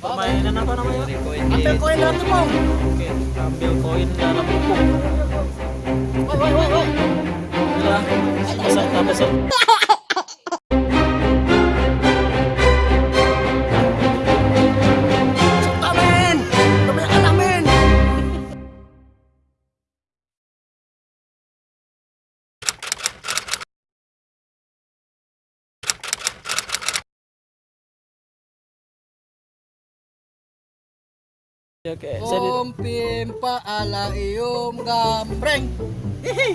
permainan apa namanya? Ambil koin dalam tepung. oke ambil koin dalam tepung Woi, woi, woi, woi. Inilah peserta peserta oke di- Om pimpa ala ium gambreng. Hihi.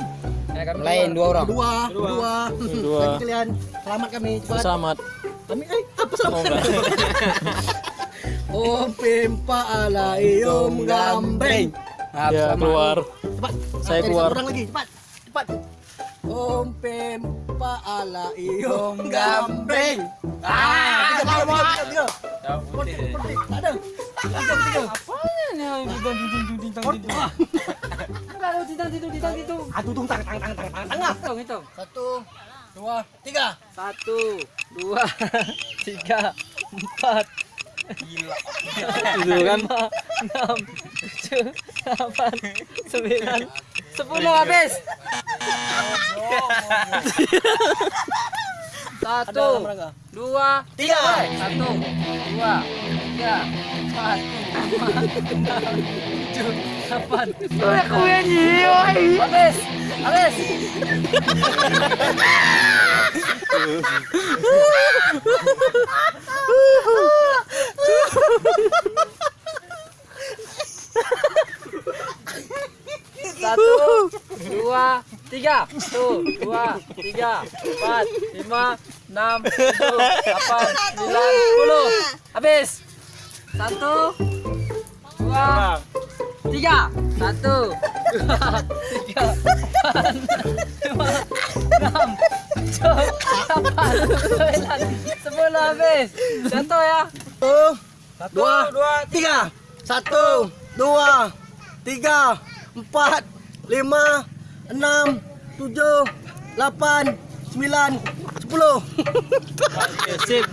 Lain dua orang. Dua, dua. Dua. Lagi kalian. Selamat kami. Cepat. selamat Kami eh apa selamat? semoga Om pimpa ala ium gambreng. Maaf, ya keluar Cepat. Saya keluar. orang lagi. Cepat. Cepat. Om pimpa ala ium gambreng. Ah, tiga tiga tiga tiga. Seperti seperti tak ada. Tiga tiga. Ah, tutung tang tang tang tang tang tengah. Hitung, hitung. Satu, dua, tiga. Satu, dua, tiga, empat, itu kan lima, enam, tujuh, delapan, sembilan, sepuluh habis. Satu, dua, Tiga. satu, dua, tiga, empat, lima, tujuh, delapan. Habis, habis. Satu, dua, tiga. Satu, dua, tiga, empat, lima, enam, tujuh, delapan, sembilan, sepuluh. Habis. Satu, dua, tiga. Satu, dua, tiga, empat, lima, enam, tujuh, delapan, sembilan, sepuluh. Habis. Contoh ya. Satu, dua, tiga. Satu, dua, tiga, empat, lima, enam, tujuh, delapan, sembilan, sepuluh. Sip